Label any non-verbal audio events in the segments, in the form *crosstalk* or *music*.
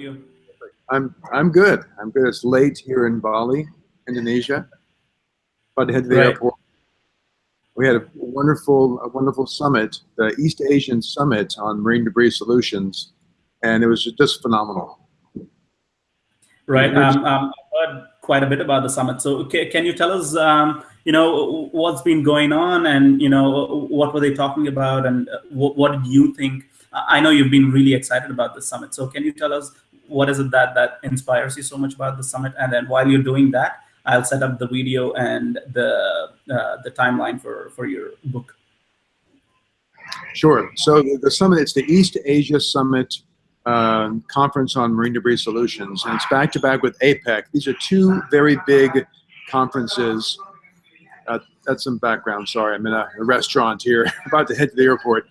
you? I'm I'm good. I'm good. It's late here in Bali, Indonesia. About to head to the Right. airport. We had a wonderful, a wonderful summit, the East Asian Summit on Marine Debris Solutions, and it was just phenomenal. Right. Um, um, I've heard quite a bit about the summit. So ca- can you tell us, um, you know, what's been going on and, you know, what were they talking about and uh, what, what did you think? I know you've been really excited about the summit. So can you tell us what is it that, that inspires you so much about the summit? And then while you're doing that, I'll set up the video and the, uh, the timeline for, for your book. Sure. So the, summit, it's the East Asia Summit um, Conference on Marine Debris Solutions, and it's back to back with APEC. These are two very big conferences. That's some background. Sorry, I'm in a, a restaurant here, *laughs* about to head to the airport.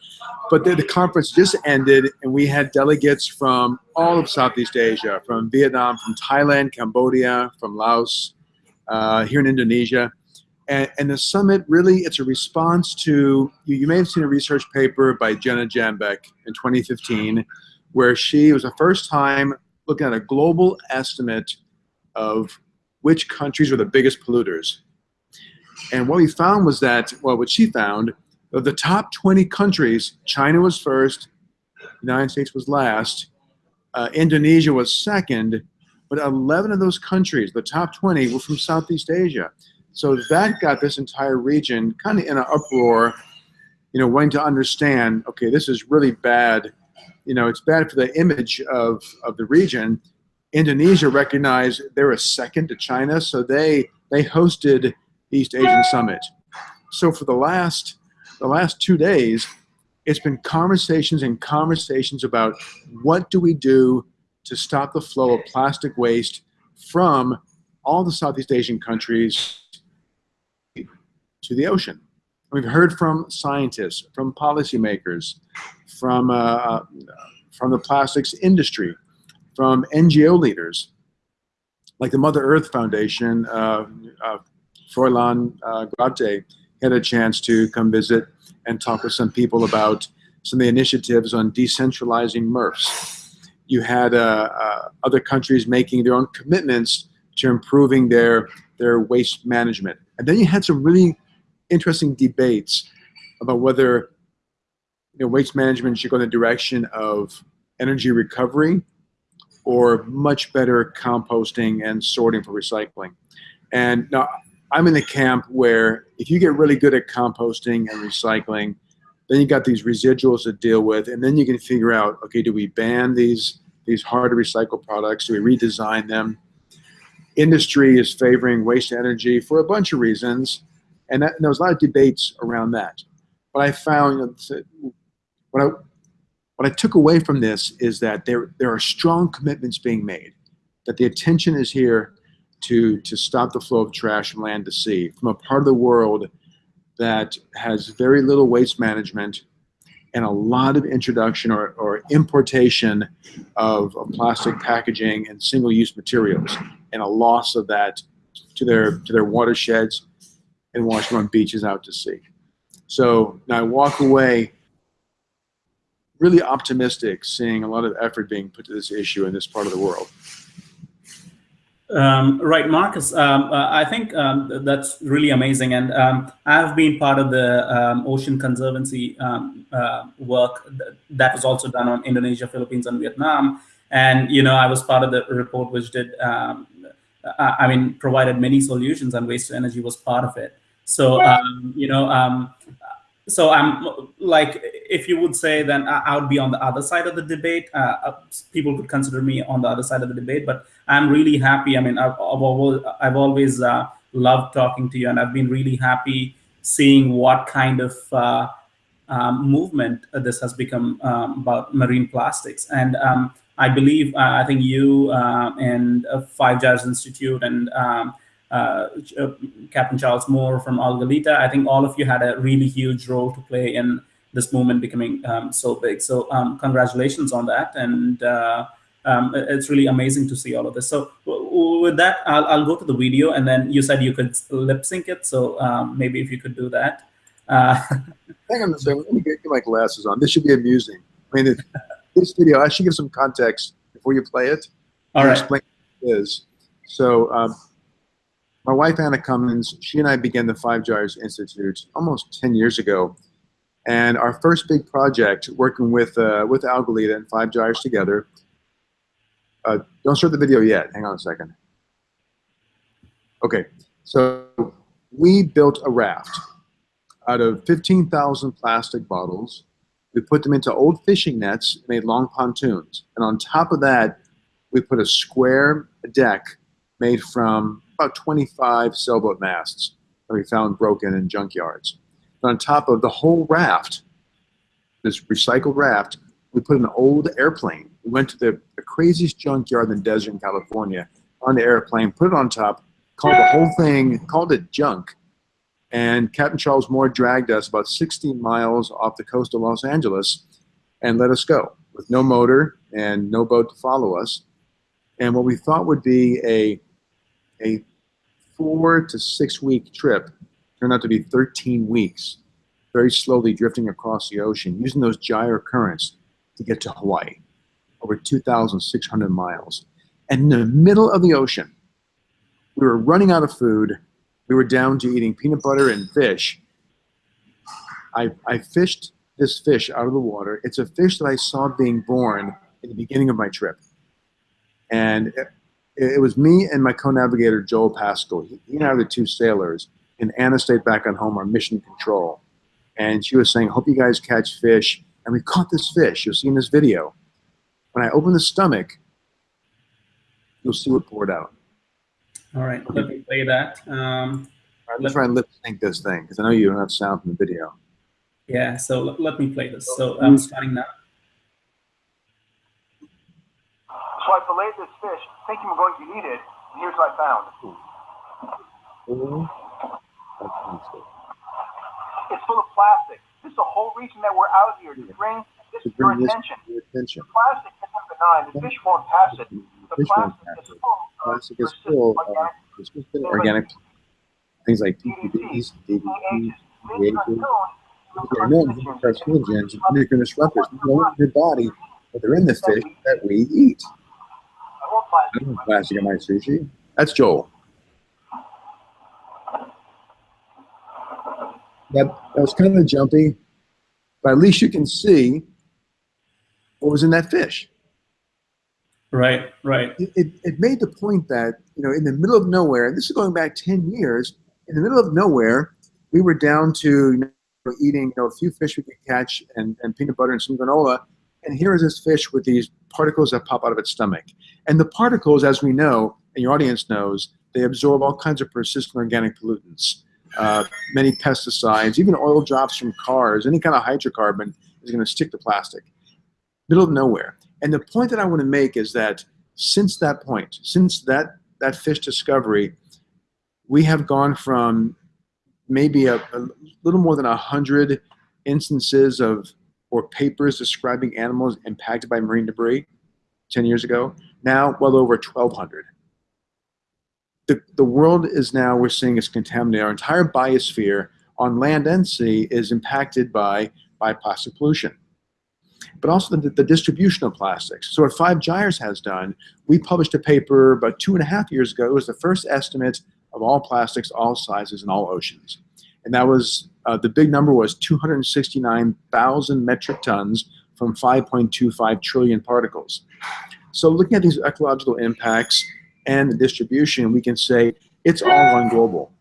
But the, the conference just ended, and we had delegates from all of Southeast Asia, from Vietnam, from Thailand, Cambodia, from Laos, uh, here in Indonesia. And, and the summit really, it's a response to, you, you may have seen a research paper by Jenna Jambeck in 2015, where she was the first time looking at a global estimate of which countries were the biggest polluters. And what we found was that, well, what she found, of the top 20 countries, China was first, United States was last, uh, Indonesia was second, but 11 of those countries, the top 20, were from Southeast Asia. So that got this entire region kind of in an uproar, you know, wanting to understand, okay, this is really bad. You know, it's bad for the image of, of the region. Indonesia recognized they were second to China, so they they hosted East Asian Summit. So for the last the last two days, it's been conversations and conversations about what do we do to stop the flow of plastic waste from all the Southeast Asian countries to the ocean. We've heard from scientists, from policymakers, from, uh, from the plastics industry, from NGO leaders, like the Mother Earth Foundation, uh, uh, Froilan uh, had a chance to come visit and talk with some people about some of the initiatives on decentralizing MRFs. You had uh, uh, other countries making their own commitments to improving their, their waste management. And then you had some really interesting debates about whether you know, waste management should go in the direction of energy recovery or much better composting and sorting for recycling. And now I'm in the camp where if you get really good at composting and recycling, then you got these residuals to deal with, and then you can figure out, okay, do we ban these these hard to recycle products? Do we redesign them? Industry is favoring waste energy for a bunch of reasons, and, that, and there was a lot of debates around that. But I found that what I what I took away from this is that there there are strong commitments being made, that the attention is here to to stop the flow of trash from land to sea, from a part of the world that has very little waste management and a lot of introduction or, or importation of, of plastic packaging and single-use materials and a loss of that to their to their watersheds and washing on beaches out to sea. So now I walk away really optimistic seeing a lot of effort being put to this issue in this part of the world. Um, right, Marcus. Um, uh, I think um, that's really amazing, and um, I've been part of the um, Ocean Conservancy um, uh, work th that was also done on Indonesia, Philippines, and Vietnam. And you know, I was part of the report which did, I, I mean, provided many solutions, and waste to energy was part of it. So you know, so I'm like, if you would say, then I would be on the other side of the debate. Uh, people could consider me on the other side of the debate, but I'm really happy. I mean, I've, I've always, uh, loved talking to you, and I've been really happy seeing what kind of uh, um, movement this has become um, about marine plastics. And um, I believe, uh, I think you uh, and Five Gyres Institute and um, uh, Captain Charles Moore from Algalita. I think all of you had a really huge role to play in this movement becoming um, so big. So um, congratulations on that. And uh, um, it's really amazing to see all of this. So with that, I'll, I'll, go to the video. And then you said you could lip sync it. So um, maybe if you could do that. Uh, *laughs* Hang on a second. Let me get my glasses on. This should be amusing. I mean, this video, I should give some context before you play it. All and. Explain what it is. So um, my wife Anna Cummins, she and I began the Five Gyres Institute almost 10 years ago. And our first big project, working with uh, with Algalita and Five Gyres together. Uh, don't start the video yet. Hang on a second. Okay, so we built a raft out of 15,000 plastic bottles. We put them into old fishing nets, made long pontoons. And on top of that, we put a square deck made from about 25 sailboat masts that we found broken in junkyards. On top of the whole raft, this recycled raft, we put an old airplane. We went to the, the craziest junkyard in the desert in California, on the airplane, put it on top, called the whole thing, called it junk. And Captain Charles Moore dragged us about 16 miles off the coast of Los Angeles and let us go with no motor and no boat to follow us. And what we thought would be a, a four to six week trip turned out to be 13 weeks, very slowly drifting across the ocean, using those gyre currents to get to Hawaii, over 2,600 miles. And in the middle of the ocean, we were running out of food. We were down to eating peanut butter and fish. I, I fished this fish out of the water. It's a fish that I saw being born in the beginning of my trip. And it, was me and my co-navigator, Joel Paschal. He, he and I were the two sailors. And Anna stayed back on home on mission control. And she was saying, hope you guys catch fish. And we caught this fish. You'll see in this video. When I open the stomach, you'll see what poured out. All right. Let me play that. Um, All right, let's try and lip sync this thing because I know you don't have sound from the video. yeah. So let, let me play this. So I'm starting now. So I filleted this fish, thinking I'm going to eat it, and here's what I found. It's full of plastic. This is the whole reason that we're out here, to bring this To to your bring this attention. to your attention. Plastic isn't benign. The fish won't pass it. The Fish won't plastic pass it. full of Plastic is full of organic persistent organic things like PPDs, DDT, Carcinogens, and then carcinogens, and endocrine disruptors that go into your body, but they're in the fish that we eat. I want I plastic. don't want my sushi. That's Joel. That, that was kind of jumpy, but at least you can see what was in that fish. Right. Right. It, it, it made the point that, you know, in the middle of nowhere, and this is going back 10 years, in the middle of nowhere, we were down to you know, eating you know, a few fish we could catch and, and peanut butter and some granola. And here is this fish with these particles that pop out of its stomach. And the particles, as we know, and your audience knows, they absorb all kinds of persistent organic pollutants, uh, many pesticides, even oil drops from cars, any kind of hydrocarbon is going to stick to plastic. Middle of nowhere. And the point that I want to make is that since that point, since that, that fish discovery, we have gone from maybe a, a little more than a hundred instances of or papers describing animals impacted by marine debris 10 years ago, now well over 1,200. The, the world is now, we're seeing is contaminated. Our entire biosphere on land and sea is impacted by, by plastic pollution. But also the, the distribution of plastics. So what Five Gyres has done, we published a paper about two and a half years ago. It was the first estimate of all plastics, all sizes, and all oceans. And that was, uh, the big number was 269,000 metric tons from 5.25 trillion particles. So looking at these ecological impacts and the distribution, we can say it's all on global.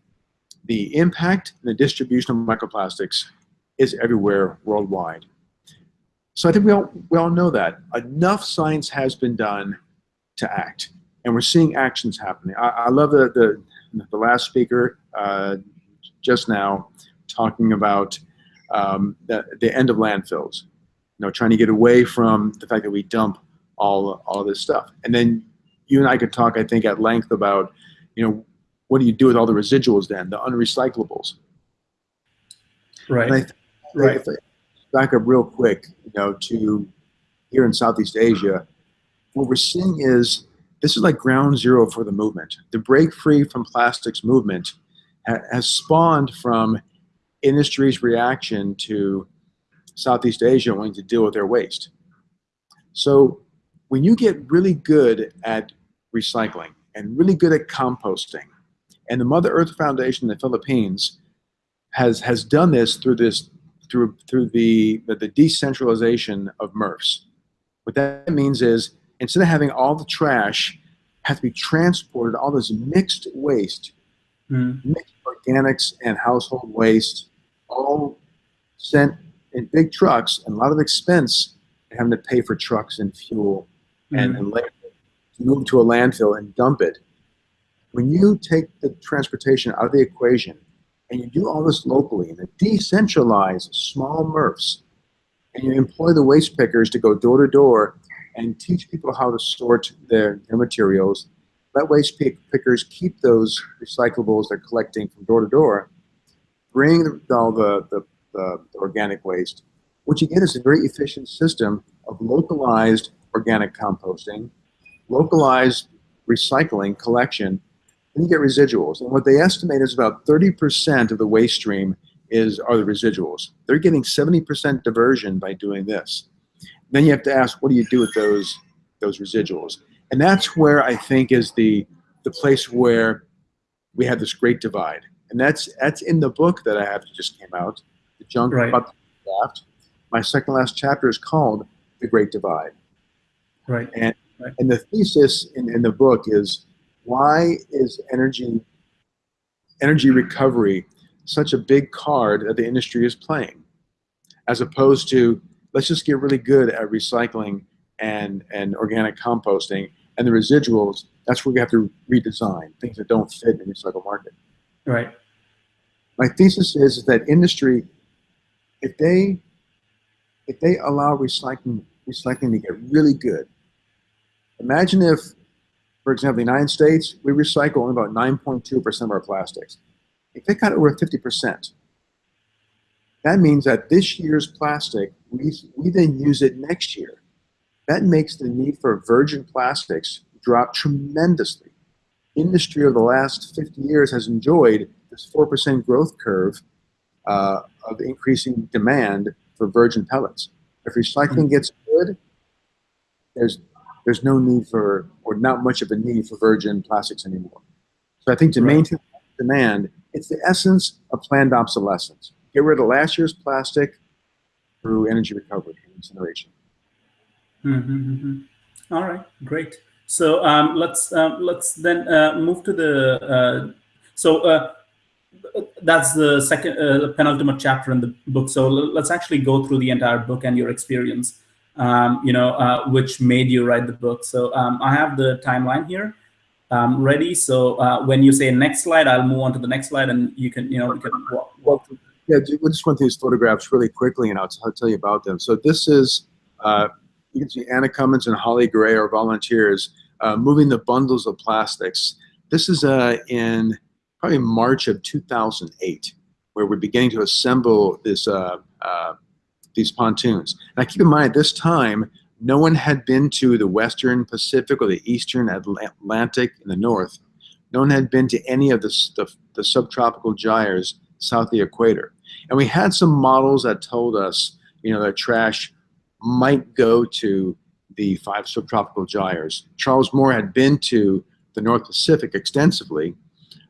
The impact and the distribution of microplastics is everywhere worldwide. So I think we all, we all know that. Enough science has been done to act. And we're seeing actions happening. I, I love the, the, the last speaker uh, just now talking about um, the, the end of landfills. You know, trying to get away from the fact that we dump all, all this stuff. And then you and I could talk, I think, at length about, you know, what do you do with all the residuals then, the unrecyclables? Right. And I think Right. back up real quick, you know, to here in Southeast Asia, what we're seeing is this is like ground zero for the movement. The break free from plastics movement has spawned from industry's reaction to Southeast Asia wanting to deal with their waste. So when you get really good at recycling and really good at composting, and the Mother Earth Foundation in the Philippines has has done this through this through through the the, the decentralization of MRFs. What that means is instead of having all the trash have to be transported, all this mixed waste, Mm. mixed organics and household waste, all sent in big trucks and a lot of expense having to pay for trucks and fuel and, Mm. and labor to move to a landfill and dump it. When you take the transportation out of the equation and you do all this locally and decentralize small MRFs and you employ the waste pickers to go door to door and teach people how to sort their, their materials, let waste pick, pickers keep those recyclables they're collecting from door to door, bring the, all the, the, the organic waste. You get is a very efficient system of localized organic composting, localized recycling collection, and you get residuals. And what they estimate is about 30% of the waste stream is are the residuals. They're getting 70% diversion by doing this. Then you have to ask, what do you do with those those residuals? And that's where I think is the the place where we have this great divide. And that's that's in the book that I have that just came out, the junk Right. about the draft. My second last chapter is called The Great Divide. Right. And the thesis in, in the book is why is energy energy recovery such a big card that the industry is playing, as opposed to let's just get really good at recycling and and organic composting and the residuals. That's where we have to redesign things that don't fit in the recycle market. Right. My thesis is that industry, if they if they allow recycling recycling to get really good, imagine if, for example, the United States, we recycle only about 9.2% of our plastics. If they cut it got over 50%, that means that this year's plastic, we, we then use it next year. That makes the need for virgin plastics drop tremendously. Industry over the last 50 years has enjoyed this 4% growth curve uh, of increasing demand for virgin pellets. If recycling gets good, there's there's no need for or not much of a need for virgin plastics anymore. So I think to Right. maintain demand, it's the essence of planned obsolescence. Get rid of last year's plastic through energy recovery and incineration. Mm-hmm. All right, great. So um, let's um, let's then uh, move to the. Uh, so uh, that's the second uh, penultimate chapter in the book. So let's actually go through the entire book and your experience. Um, you know, uh, which made you write the book. So um, I have the timeline here um, ready. So when you say next slide, I'll move on to the next slide, and you can you know you can walk, walk. Yeah, we'll just run through these photographs really quickly, and I'll, I'll tell you about them. So this is, uh, you can see Anna Cummins and Holly Gray are volunteers uh, moving the bundles of plastics. This is uh, in probably March of 2008, where we're beginning to assemble this uh, uh, these pontoons. Now keep in mind, at this time, no one had been to the Western Pacific or the Eastern Atlantic in the north. No one had been to any of the, the, the subtropical gyres south of the equator. And we had some models that told us, you know, that trash might go to the five subtropical gyres. Charles Moore had been to the North Pacific extensively.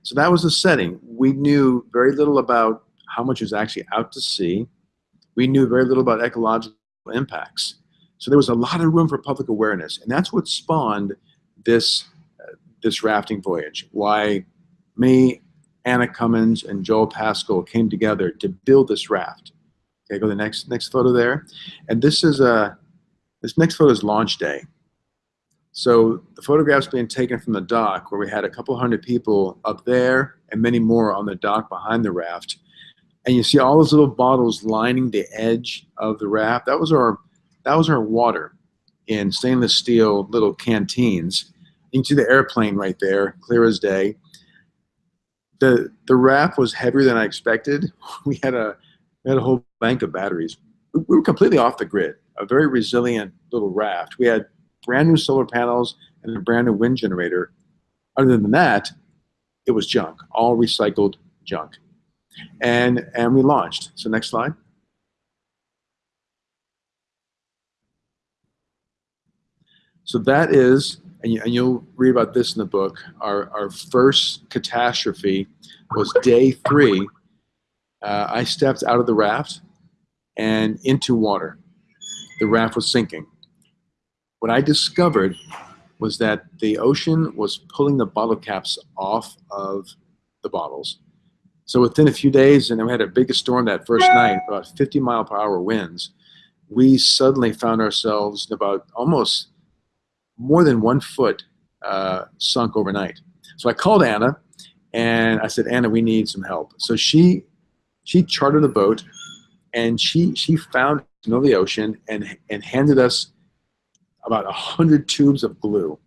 So that was the setting. We knew very little about how much was actually out to sea. We knew very little about ecological impacts. So there was a lot of room for public awareness, and that's what spawned this uh, this rafting voyage. Why me, Anna Cummins, and Joel Paschal came together to build this raft. Okay, go to the next next photo there, and this is a this next photo is launch day. So the photographs being taken from the dock, where we had a couple hundred people up there and many more on the dock behind the raft, and you see all those little bottles lining the edge of the raft. That was our that was our water in stainless steel little canteens. You can see the airplane right there, clear as day. The the raft was heavier than I expected. *laughs* We had a we had a whole bank of batteries. We we were completely off the grid. A very resilient little raft. We had brand new solar panels and a brand new wind generator. Other than that, it was junk, all recycled junk. And and we launched. So next slide. So that is, and, you, you'll read about this in the book, our, our first catastrophe was day three. Uh, I stepped out of the raft and into water. The raft was sinking. What I discovered was that the ocean was pulling the bottle caps off of the bottles. So within a few days, and we had a big storm that first night, about 50 mile per hour winds, we suddenly found ourselves about almost more than one foot uh, sunk overnight. So I called Anna and I said, Anna, we need some help. So she she chartered a boat and she she found the ocean and and handed us about a hundred tubes of glue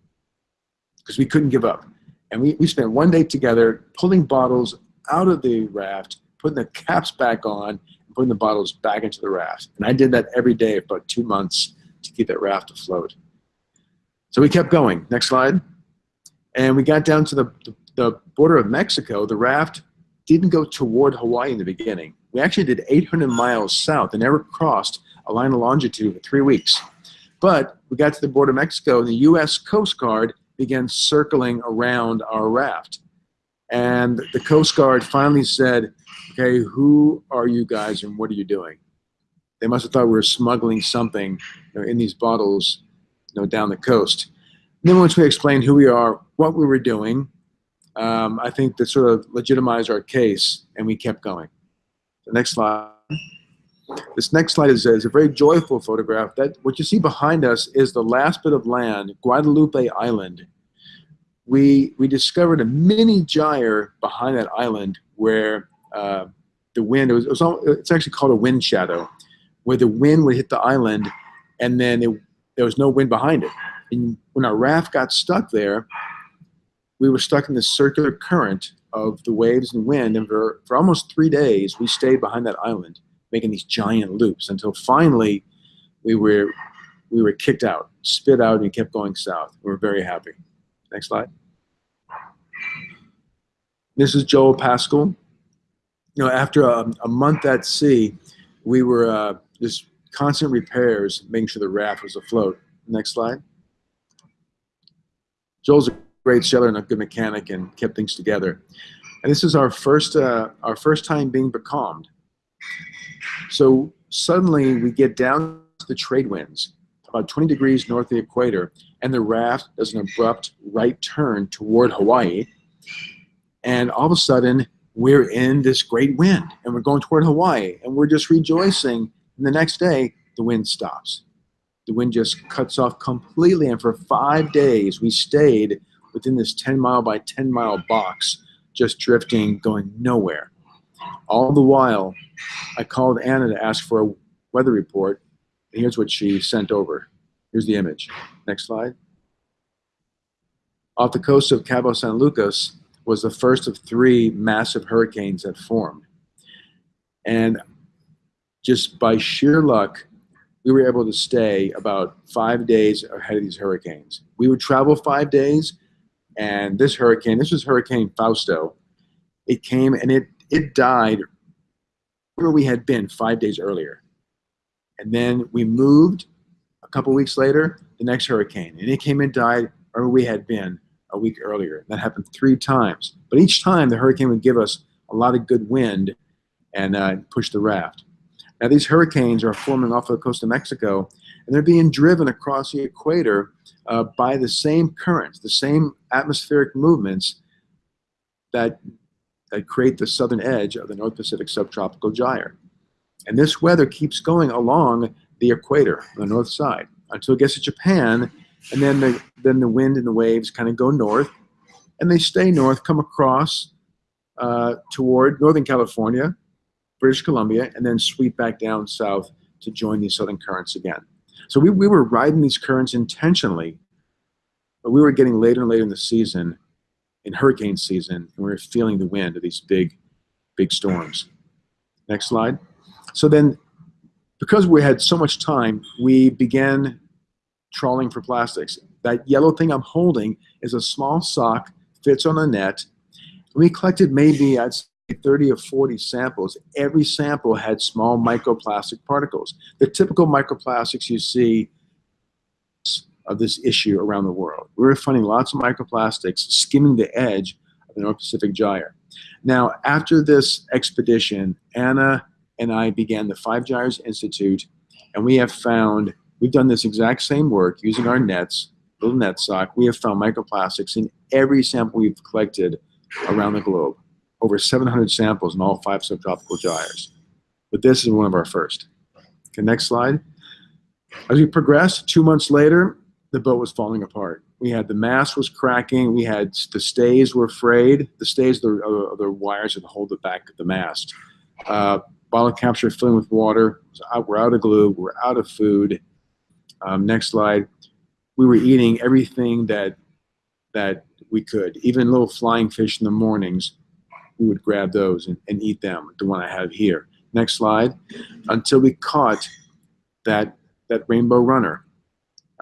because we couldn't give up. And we, we spent one day together pulling bottles out of the raft, putting the caps back on, and putting the bottles back into the raft. And I did that every day for about two months to keep that raft afloat. So we kept going. Next slide. And we got down to the, the border of Mexico. The raft didn't go toward Hawaii in the beginning. We actually did 800 miles south and never crossed a line of longitude for three weeks. But we got to the border of Mexico and the U.S. Coast Guard began circling around our raft. And the Coast Guard finally said, okay, who are you guys and what are you doing? They must have thought we were smuggling something you know, in these bottles you know, down the coast. And then once we explained who we are, what we were doing, um, I think that sort of legitimized our case and we kept going. The next slide. This next slide is, is, a very joyful photograph. That What you see behind us is the last bit of land, Guadalupe Island. We, we discovered a mini gyre behind that island where uh, the wind, it was, it was all, it's actually called a wind shadow, where the wind would hit the island and then it, there was no wind behind it. And when our raft got stuck there, we were stuck in this circular current of the waves and wind. And for, for almost three days, we stayed behind that island, making these giant loops until finally we were, we were kicked out, spit out, and kept going south. We were very happy. Next slide. This is Joel Paschal. You know, after a, a month at sea, we were uh, just constant repairs, making sure the raft was afloat. Next slide. Joel's great sailor and a good mechanic and kept things together. And this is our first, uh, our first time being becalmed. So suddenly we get down to the trade winds, about 20 degrees north of the equator, and the raft does an abrupt right turn toward Hawaii. And all of a sudden, we're in this great wind, and we're going toward Hawaii, and we're just rejoicing. And the next day, the wind stops. The wind just cuts off completely, and for five days, we stayed within this 10 mile by 10 mile box, just drifting, going nowhere. All the while, I called Anna to ask for a weather report, and here's what she sent over. Here's the image. Next slide. Off the coast of Cabo San Lucas was the first of three massive hurricanes that formed. And just by sheer luck, we were able to stay about five days ahead of these hurricanes. We would travel five days, and this hurricane, this was Hurricane Fausto, it came and it, it died where we had been five days earlier. And then we moved a couple weeks later, the next hurricane, and it came and died where we had been a week earlier. That happened three times. But each time the hurricane would give us a lot of good wind and uh, push the raft. Now these hurricanes are forming off the coast of Mexico and they're being driven across the equator uh, by the same currents, the same atmospheric movements that, that create the southern edge of the North Pacific subtropical gyre. And this weather keeps going along the equator on the north side until it gets to Japan, and then the, then the wind and the waves kind of go north, and they stay north, come across uh, toward Northern California, British Columbia, and then sweep back down south to join these southern currents again. So we, we were riding these currents intentionally, but we were getting later and later in the season, in hurricane season, and we were feeling the wind of these big, big storms. Next slide. So then, because we had so much time, we began trawling for plastics. That yellow thing I'm holding is a small sock, fits on a net. We collected maybe, I'd 30 or 40 samples, every sample had small microplastic particles. The typical microplastics you see of this issue around the world. We were finding lots of microplastics skimming the edge of the North Pacific Gyre. Now, after this expedition, Anna and I began the Five Gyres Institute, and we have found, we've done this exact same work using our nets, little net sock. We have found microplastics in every sample we've collected around the globe. Over 700 samples in all five subtropical gyres. But this is one of our first. Okay, next slide. As we progressed, two months later, the boat was falling apart. We had the mast was cracking. We had the stays were frayed. The stays are the, uh, the wires that hold the back of the mast. Uh, bottle capture filling with water. We're out of glue. We're out of food. Um, next slide. We were eating everything that that we could, even little flying fish in the mornings. We would grab those and, and eat them. The one I have here. Next slide. Until we caught that that rainbow runner.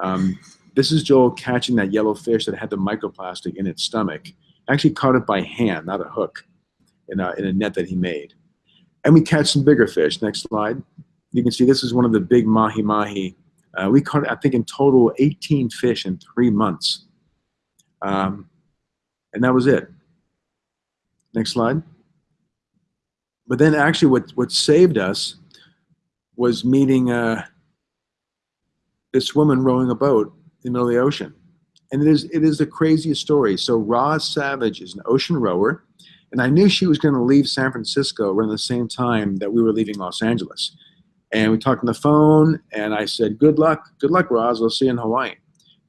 Um, this is Joel catching that yellow fish that had the microplastic in its stomach. Actually caught it by hand, not a hook, in a, in a net that he made. And we catch some bigger fish. Next slide. You can see this is one of the big mahi-mahi. Uh, we caught, I think, in total 18 fish in three months. Um, and that was it. Next slide. But then actually what, what saved us was meeting uh, this woman rowing a boat in the middle of the ocean. And it is, it is the craziest story. So Roz Savage is an ocean rower, and I knew she was going to leave San Francisco around the same time that we were leaving Los Angeles. And we talked on the phone, and I said, good luck, good luck, Roz, we'll see you in Hawaii.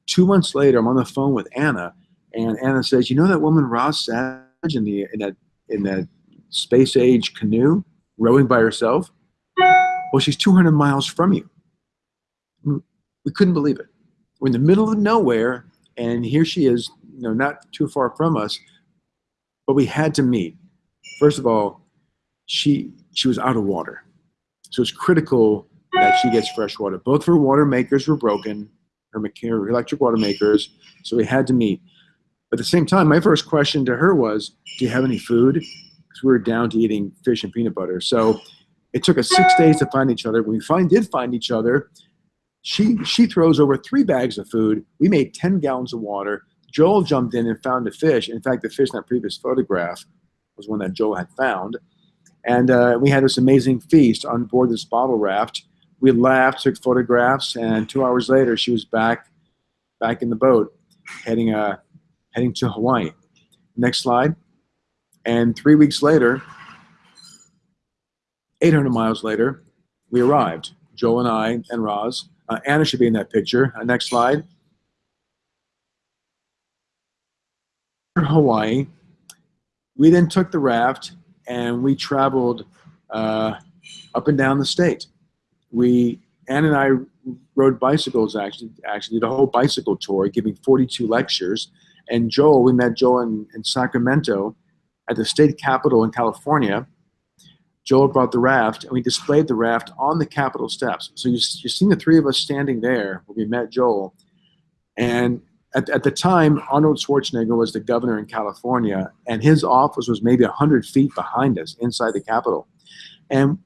Two months later, I'm on the phone with Anna, and Anna says, you know that woman Roz Savage in, the, in, that, in that space age canoe rowing by herself? Well, she's 200 miles from you. We couldn't believe it. We're in the middle of nowhere, and here she is, you know, not too far from us, but we had to meet. First of all, she she was out of water, so it's critical that she gets fresh water. Both her water makers were broken, her, her electric water makers, so we had to meet. At the same time, my first question to her was, "Do you have any food?" Because we were down to eating fish and peanut butter. So it took us six days to find each other. When we find, did find each other, she, she throws over three bags of food. We made 10 gallons of water. Joel jumped in and found a fish. In fact, the fish in that previous photograph was one that Joel had found. And uh, we had this amazing feast on board this bottle raft. We laughed, took photographs, and two hours later, she was back, back in the boat, heading, uh, heading to Hawaii. Next slide. And three weeks later, 800 miles later, we arrived. Joel and I and Roz uh, Anna should be in that picture. Uh, next slide. Hawaii. We then took the raft and we traveled uh, up and down the state. We, Anna and I rode bicycles actually, actually did a whole bicycle tour, giving 42 lectures. And Joel, we met Joel in, in Sacramento at the state capitol in California Joel brought the raft, and we displayed the raft on the Capitol steps. So you, you're seeing the three of us standing there when we met Joel. And at, at the time, Arnold Schwarzenegger was the governor in California, and his office was maybe 100 feet behind us inside the Capitol. And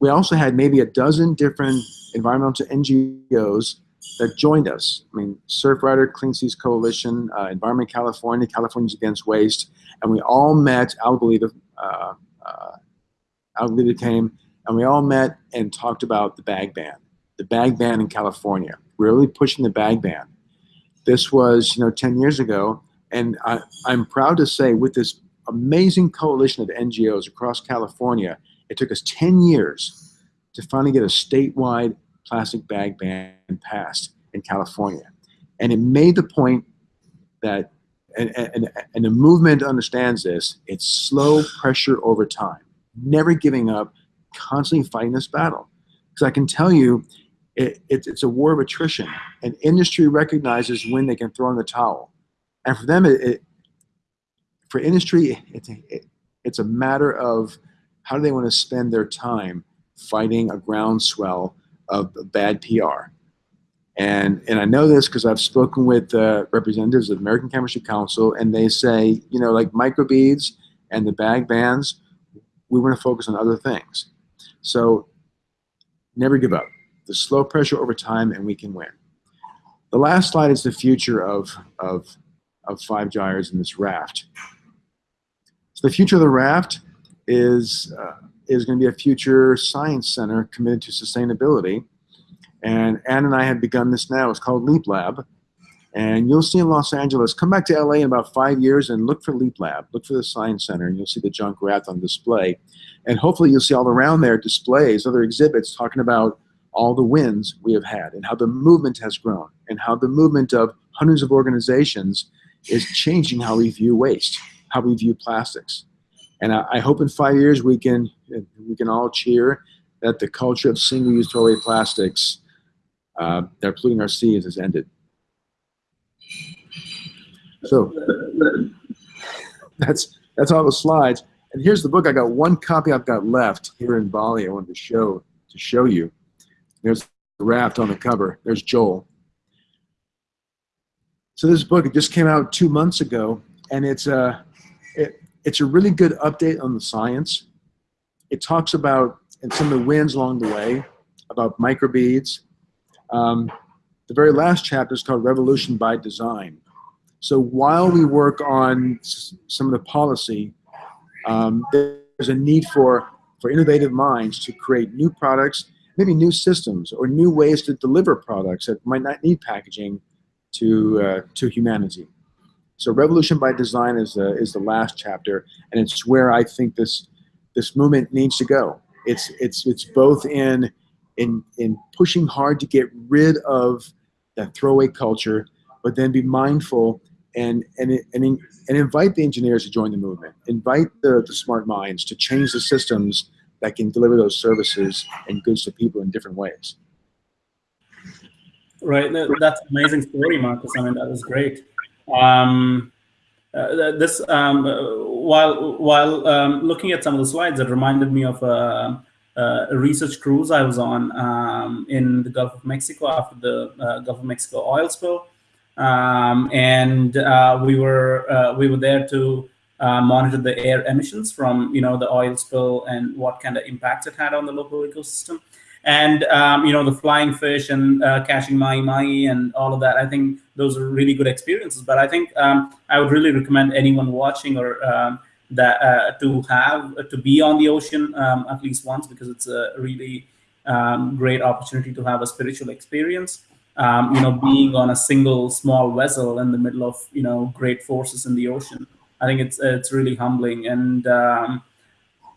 we also had maybe a dozen different environmental NGOs that joined us. I mean, Surfrider, Clean Seas Coalition, uh, Environment California, Californians Against Waste, and we all met, Algalita, uh, uh, Alita came, and we all met and talked about the bag ban, the bag ban in California, We are really pushing the bag ban. This was, you know, 10 years ago, and I, I'm proud to say with this amazing coalition of NGOs across California, it took us 10 years to finally get a statewide plastic bag ban passed in California. And it made the point that, and, and, and the movement understands this, it's slow pressure over time never giving up, constantly fighting this battle. Because I can tell you, it, it, it's a war of attrition. And industry recognizes when they can throw in the towel. And for them, it, for industry, it's a matter of how do they want to spend their time fighting a groundswell of bad PR. And, and I know this because I've spoken with uh, representatives of American Chemistry Council, and they say, you know, like microbeads and the bag bans, we want to focus on other things. So never give up. The slow pressure over time and we can win. The last slide is the future of, of, of five gyres in this raft. So the future of the raft is, uh, is going to be a future science center committed to sustainability. And Ann and I have begun this now. It's called Leap Lab. And you'll see in Los Angeles, come back to LA in about five years and look for Leap Lab, look for the Science Center, and you'll see the junk raft on display. And hopefully you'll see all around there displays, other exhibits talking about all the wins we have had and how the movement has grown and how the movement of hundreds of organizations is changing how we view waste, how we view plastics. And I, I hope in five years we can, we can all cheer that the culture of single-use throwaway plastics uh, that are polluting our seas has ended. So that's that's all the slides. And here's the book. I got one copy I've got left here in Bali. I wanted to show to show you. There's the raft on the cover. There's Joel. So this book it just came out two months ago, and it's a it, it's a really good update on the science. It talks about and some of the wins along the way about microbeads. Um, the very last chapter is called Revolution by Design. So while we work on some of the policy, um, there's a need for, for innovative minds to create new products, maybe new systems or new ways to deliver products that might not need packaging to, uh, to humanity. So Revolution by Design is the, is the last chapter, and it's where I think this, this movement needs to go. It's, it's, it's both in, in, in pushing hard to get rid of that throwaway culture, but then be mindful and and and, and invite the engineers to join the movement. Invite the, the smart minds to change the systems that can deliver those services and goods to people in different ways. Right, that's amazing story, Marcus. I mean, that was great. Um, uh, this um, while while um, looking at some of the slides, it reminded me of a, a research cruise I was on um, in the Gulf of Mexico after the uh, Gulf of Mexico oil spill um, and uh, we were uh, we were there to uh, monitor the air emissions from you know the oil spill and what kind of impacts it had on the local ecosystem. And um, you know the flying fish and uh, catching mahi mahi and all of that. I think those are really good experiences. But I think um, I would really recommend anyone watching or um, that uh, to have to be on the ocean um, at least once because it's a really um, great opportunity to have a spiritual experience um, you know, being on a single small vessel in the middle of, you know, great forces in the ocean. I think it's it's really humbling. And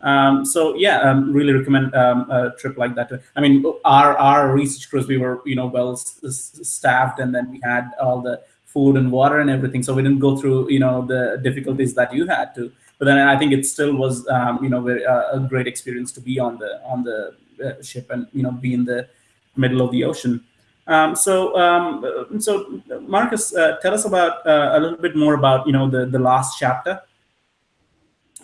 um, so, yeah, um, really recommend um, a trip like that. I mean, our, our research cruise, we were, you know, well staffed and then we had all the food and water and everything. So we didn't go through, you know, the difficulties that you had to. But then I think it still was, um, you know, very, uh, a great experience to be on the on the uh, ship and, you know, be in the middle of the ocean. Um, so, um, so Marcus, uh, tell us about uh, a little bit more about you know the the last chapter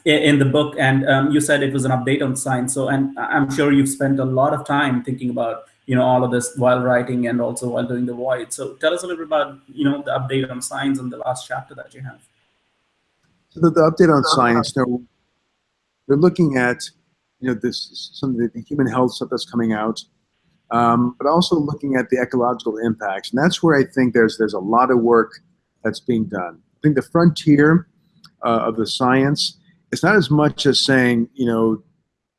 in, the book, and um, you said it was an update on science. So, and I'm sure you've spent a lot of time thinking about you know all of this while writing and also while doing the void. So, tell us a little bit about you know the update on science and the last chapter that you have. So, the, the update on science, they're, they're looking at you know this some of the, the human health stuff that's coming out um, but also looking at the ecological impacts. And that's where I think there's, there's a lot of work that's being done. I think the frontier uh, of the science, it's not as much as saying, you know,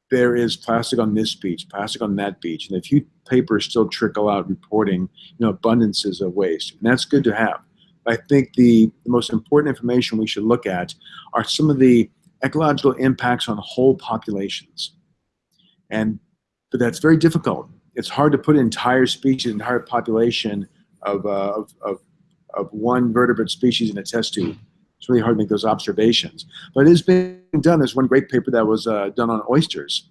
there is plastic on this beach, plastic on that beach, and a few papers still trickle out reporting, you know, abundances of waste. And that's good to have. But I think the, the most important information we should look at are some of the ecological impacts on whole populations. And but that's very difficult it's hard to put entire species, entire population of, uh, of, of, of, one vertebrate species in a test tube. It's really hard to make those observations. But it is being done. There's one great paper that was uh, done on oysters,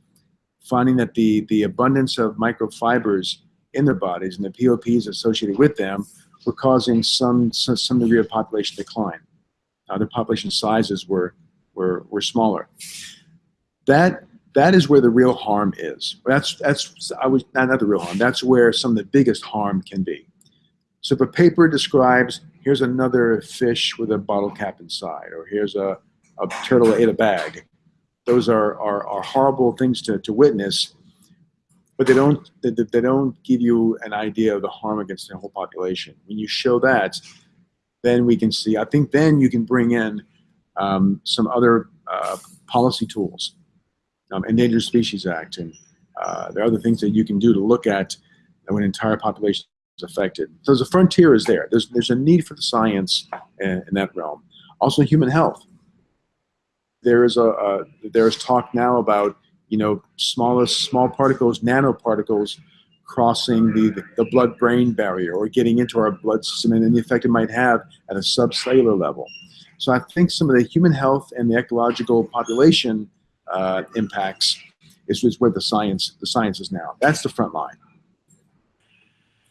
finding that the, the abundance of microfibers in their bodies and the POPs associated with them were causing some, some, some degree of population decline. Uh, the population sizes were, were, were smaller. That that is where the real harm is. That's that's I was not, not the real harm. That's where some of the biggest harm can be. So if a paper describes here's another fish with a bottle cap inside, or here's a, a turtle ate a bag, those are, are, are horrible things to, to witness. but they don't they, they don't give you an idea of the harm against the whole population. When you show that, then we can see. I think then you can bring in um, some other uh, policy tools, um, Endangered Species Act, and uh, there are other things that you can do to look at when an entire population is affected. So the frontier is there. There's there's a need for the science in, in that realm. Also, human health. There is a, there is talk now about you know, smallest small particles, nanoparticles crossing the, the blood-brain barrier or getting into our blood system and the effect it might have at a subcellular level. So I think some of the human health and the ecological population uh, impacts is, is where the science the science is now. That's the front line.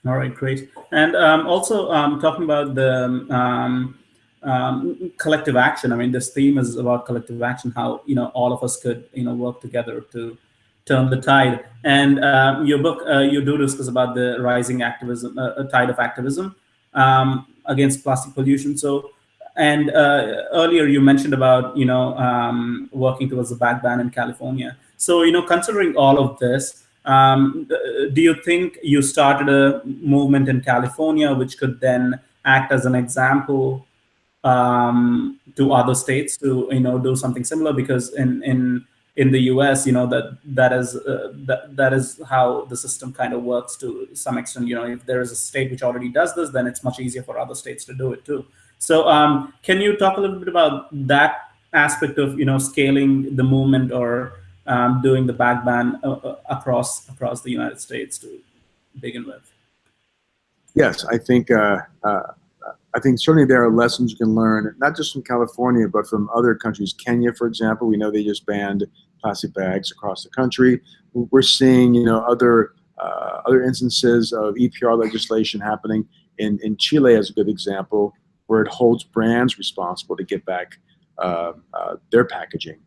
All right, great. And um, also um, talking about the um, um, collective action. I mean, this theme is about collective action, how, you know, all of us could, you know, work together to turn the tide. And um, your book, uh, you do discuss about the rising activism, uh, tide of activism um, against plastic pollution. So, and uh, earlier you mentioned about, you know, um, working towards a bag ban in California. So, you know, considering all of this, um, do you think you started a movement in California which could then act as an example um, to other states to you know do something similar because in in in the U.S. you know that that is uh, that that is how the system kind of works to some extent. You know, if there is a state which already does this, then it's much easier for other states to do it too. So, um, can you talk a little bit about that aspect of you know scaling the movement or um, doing the bag ban uh, uh across across the United States to begin with? Yes, I think uh, uh I think certainly there are lessons you can learn, not just from California, but from other countries. Kenya, for example, we know they just banned plastic bags across the country. We're seeing, you know, other uh, other instances of EPR legislation happening. In, in Chile as a good example, where it holds brands responsible to get back uh, uh, their packaging.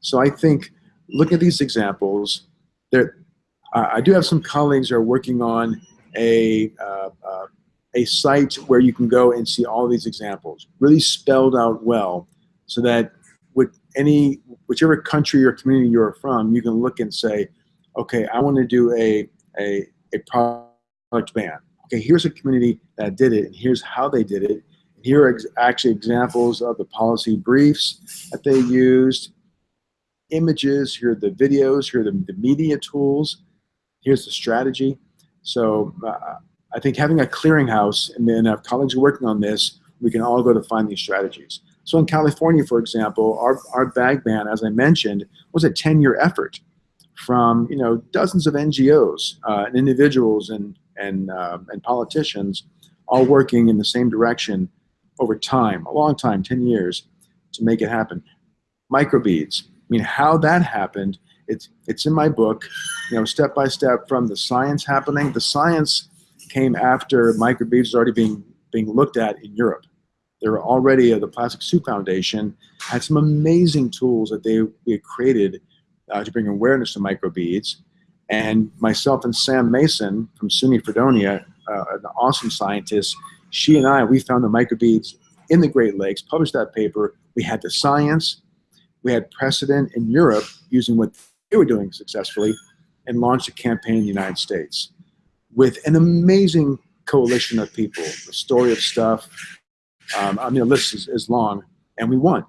So I think looking at these examples, there, I do have some colleagues who are working on a uh, uh, a site where you can go and see all these examples, really spelled out well, so that with any whichever country or community you're from, you can look and say, okay, I want to do a a, a product ban. Okay, here's a community that did it, and here's how they did it. Here are ex actually examples of the policy briefs that they used, images, here are the videos, here are the, the media tools, here's the strategy. So uh, I think having a clearinghouse and then have colleagues working on this, we can all go to find these strategies. So in California, for example, our, our bag ban, as I mentioned, was a 10-year effort from you know dozens of NGOs uh, and individuals and and uh, and politicians, all working in the same direction over time, a long time, 10 years, to make it happen. Microbeads. I mean, how that happened, it's it's in my book, you know, step by step from the science happening. The science came after microbeads already being being looked at in Europe. There were already uh, the Plastic Soup Foundation had some amazing tools that they we created uh, to bring awareness to microbeads. And myself and Sam Mason from SUNY Fredonia, uh, an awesome scientist, she and I, we found the microbeads in the Great Lakes, published that paper. We had the science, we had precedent in Europe using what they were doing successfully, and launched a campaign in the United States with an amazing coalition of people. The story of stuff. Um, I mean, the list is, is long, and we won.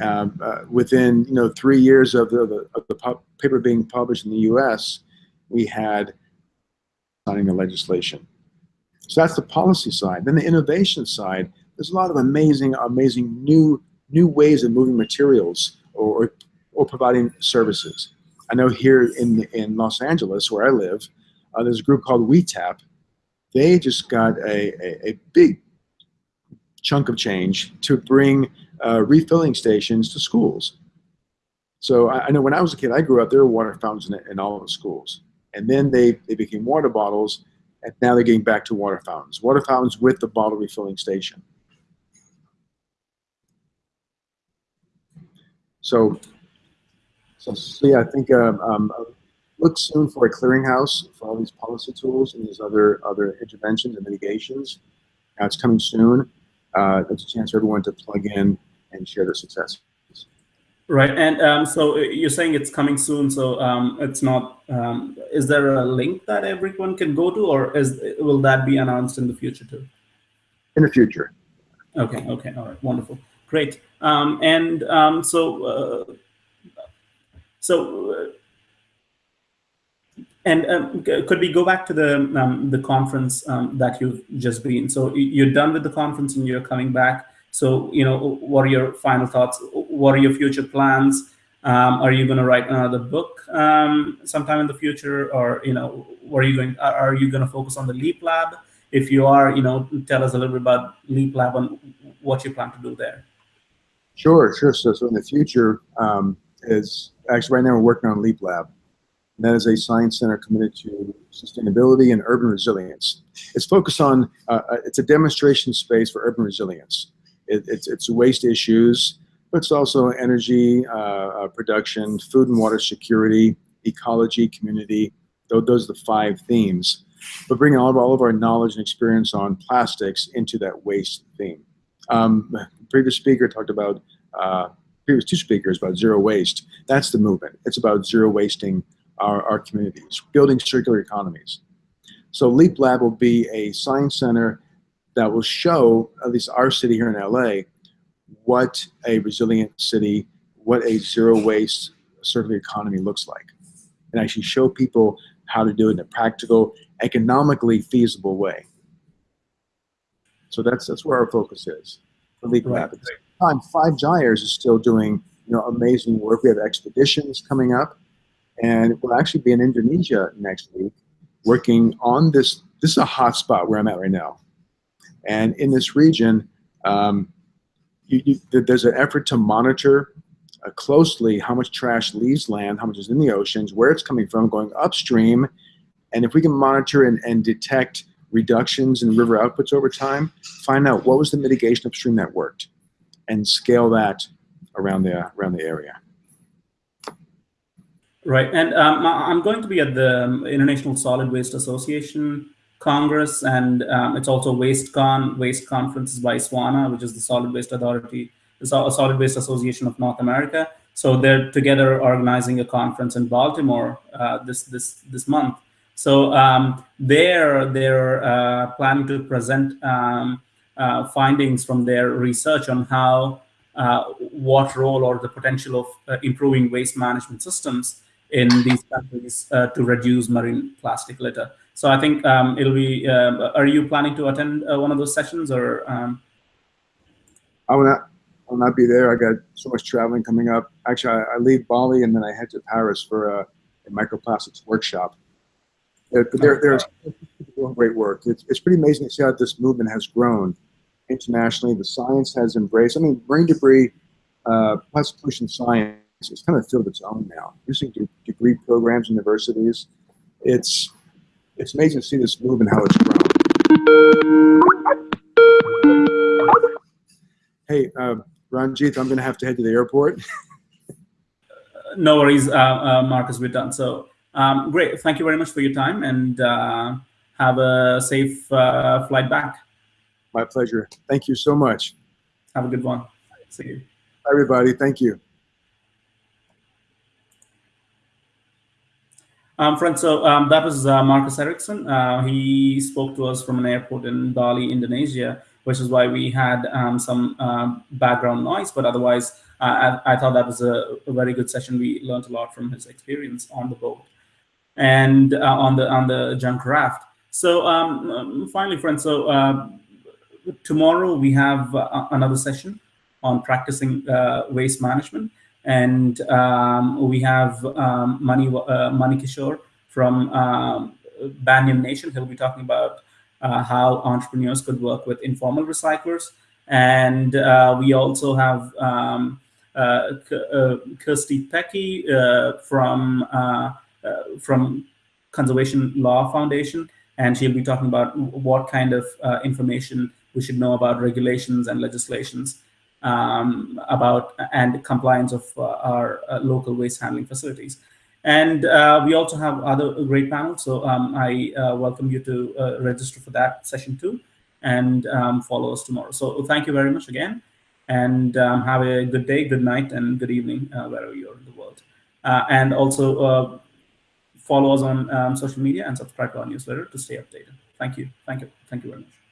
Um, uh, within you know three years of the, the, of the paper being published in the U.S., we had signing the legislation. So that's the policy side. Then the innovation side. There's a lot of amazing, amazing new new ways of moving materials or, or, providing services. I know here in in Los Angeles, where I live, uh, there's a group called WeTap. They just got a, a, a big chunk of change to bring uh, refilling stations to schools. So I, I, know when I was a kid, I grew up, there were water fountains in, in all of the schools. And then they, they became water bottles, and now they're getting back to water fountains. Water fountains with the bottle refilling station. So, so, so yeah, I think um, um, look soon for a clearinghouse for all these policy tools and these other other interventions and mitigations. Uh, it's coming soon. Uh, there's a chance for everyone to plug in and share their successes. Right, and um, so you're saying it's coming soon. So um, it's not. Um, is there a link that everyone can go to, or is will that be announced in the future too? In the future. Okay. Okay. All right. Wonderful. Great. Um, and um, so, uh, so, uh, and um, could we go back to the um, the conference um, that you've just been? So you're done with the conference and you're coming back. So you know, what are your final thoughts? What are your future plans? Um, are you going to write another book sometime in the future, or you know, what are you going? Are you going to focus on the Leap Lab? If you are, you know, tell us a little bit about Leap Lab and what you plan to do there. Sure, sure. So, so in the future, um, is actually right now we're working on Leap Lab. And that is a science center committed to sustainability and urban resilience. It's focused on, uh, uh, it's a demonstration space for urban resilience. It, it's, it's waste issues, but it's also energy uh, uh, production, food and water security, ecology, community. Those, those are the five themes. But bringing all of, all of our knowledge and experience on plastics into that waste theme. Um, previous speaker talked about, uh, previous two speakers about zero waste. That's the movement. It's about zero wasting our, our communities, building circular economies. So Leap Lab will be a science center that will show, at least our city here in LA, what a resilient city, what a zero waste circular economy looks like. And actually show people how to do it in a practical, economically feasible way. So that's that's where our focus is Leap. At the time, Five Gyres is still doing you know amazing work. We have expeditions coming up, and we'll actually be in Indonesia next week, working on this. This is a hot spot where I'm at right now, and in this region, um, you, you, there's an effort to monitor uh, closely how much trash leaves land, how much is in the oceans, where it's coming from, going upstream, and if we can monitor and, and detect reductions in river outputs over time, find out what was the mitigation upstream that worked, and scale that around the around the area. Right, and um, I'm going to be at the International Solid Waste Association Congress, and um, it's also WasteCon, Waste Conferences by SWANA, which is the Solid Waste Authority, the Solid Waste Association of North America. So they're together organizing a conference in Baltimore uh, this this this month. So um, they're they're uh, planning to present um, uh, findings from their research on how uh, what role or the potential of uh, improving waste management systems in these countries uh, to reduce marine plastic litter. So I think um, it'll be. Um, are you planning to attend uh, one of those sessions, or? Um? I will not. I will not be there. I got so much traveling coming up. Actually, I, I leave Bali and then I head to Paris for a, a microplastics workshop. They're, they're, they're doing great work. It's, it's pretty amazing to see how this movement has grown internationally. The science has embraced. I mean, marine debris, uh, plastic pollution science it's kind of filled its own now. Using degree programs, universities, it's it's amazing to see this move and how it's grown. Hey, uh, Ranjit, I'm going to have to head to the airport. no worries, uh, uh, Marcus. We're done. So um, great. Thank you very much for your time, and uh, have a safe uh, flight back. My pleasure. Thank you so much. Have a good one. See you. Everybody, thank you. Um, friends, so um, that was uh, Marcus Eriksen. Uh, he spoke to us from an airport in Bali, Indonesia, which is why we had um, some um, background noise. But otherwise, uh, I, I, thought that was a, a, very good session. We learned a lot from his experience on the boat and uh, on the on the junk raft. So um, um, finally, friends, so uh, tomorrow we have uh, another session on practicing waste management. And um, we have um, Mani, uh, Mani Kishore from um, Banyan Nation. He'll be talking about uh, how entrepreneurs could work with informal recyclers. And uh, we also have um, uh, uh Kirstie Pecci uh, from, uh, from Conservation Law Foundation. And she'll be talking about what kind of information we should know about regulations and legislations um, about and compliance of uh, our uh, local waste handling facilities. And uh, we also have other great panels. So um, I welcome you to register for that session too and um, follow us tomorrow. So thank you very much again. And um, have a good day, good night, and good evening uh, wherever you're in the world. Uh, and also uh, follow us on um, social media and subscribe to our newsletter to stay updated. Thank you. Thank you. Thank you very much.